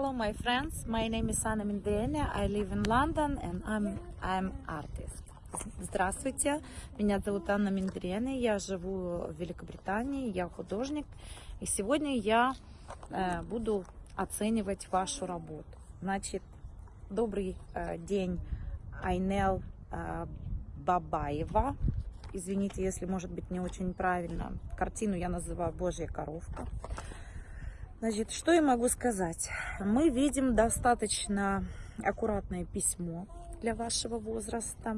my friends. My name is Anna Mindrene. I live in London and I'm I'm artist. Здравствуйте, меня зовут Анна Миндрене, я живу в Великобритании, я художник, и сегодня я э, буду оценивать вашу работу. Значит, добрый э, день, Айнел э, Бабаева. Извините, если может быть не очень правильно. Картину я называю «Божья коровка». Значит, что я могу сказать? Мы видим достаточно аккуратное письмо для вашего возраста.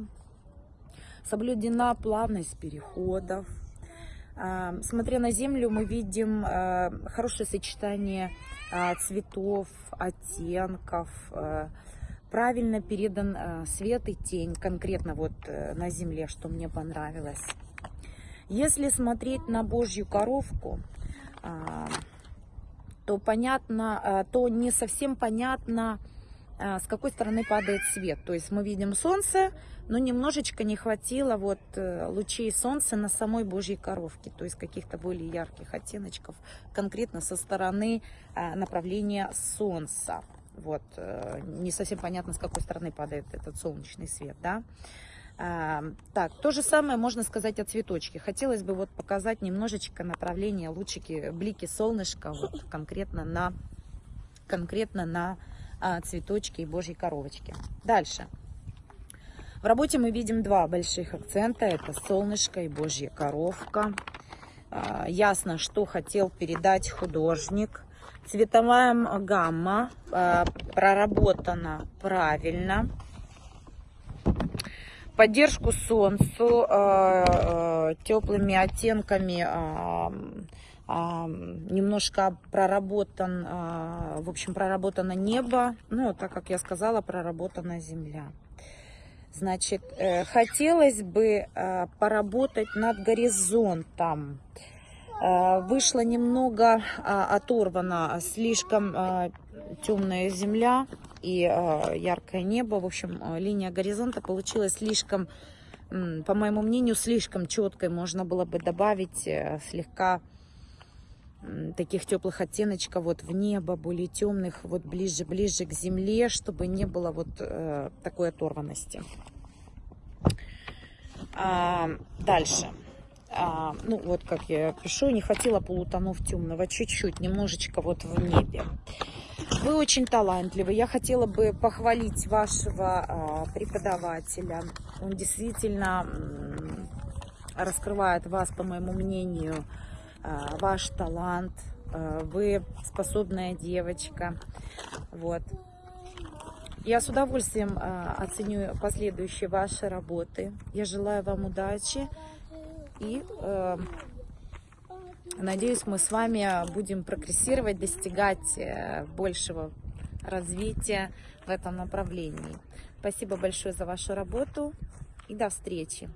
Соблюдена плавность переходов. А, смотря на землю, мы видим а, хорошее сочетание а, цветов, оттенков, правильно передан свет и тень, конкретно вот э, на земле, что мне понравилось. Если смотреть на Божью коровку, то понятно, э, то не совсем понятно, э, с какой стороны падает свет. То есть мы видим солнце, но немножечко не хватило вот э, лучей солнца на самой Божьей коровке, то есть каких-то более ярких оттеночков, конкретно со стороны направления солнца. Вот, не совсем понятно, с какой стороны падает этот солнечный свет, да. Так, то же самое можно сказать о цветочке. Хотелось бы вот показать немножечко направление лучики, блики солнышка вот конкретно на, конкретно на а, цветочке и божьей коровочке. Дальше. В работе мы видим два больших акцента. Это солнышко и божья коровка. А, ясно, что хотел передать художник. Цветовая гамма а, проработана правильно поддержку солнцу, э, э, теплыми оттенками, э, немножко проработан, в общем, проработано небо, ну, так как я сказала, проработана земля. Значит, хотелось бы поработать над горизонтом. Вышла немного оторвана, слишком темная земля и э, яркое небо. В общем, э, линия горизонта получилась слишком, по моему мнению, слишком четкой. Можно было бы добавить э, слегка таких теплых оттеночков вот в небо, более темных, вот ближе-ближе к земле, чтобы не было вот э, такой оторванности. А, дальше. А, ну, вот как я пишу, не хватило полутонов темного, чуть-чуть, немножечко вот в небе. Вы очень талантливы. Я хотела бы похвалить вашего а, преподавателя. Он действительно раскрывает вас, по моему мнению, а, ваш талант. А, вы способная девочка. Вот. Я с удовольствием оценю последующие ваши работы. Я желаю вам удачи и Надеюсь, мы с вами будем прогрессировать, достигать э, большего развития в этом направлении. Спасибо большое за вашу работу и до встречи.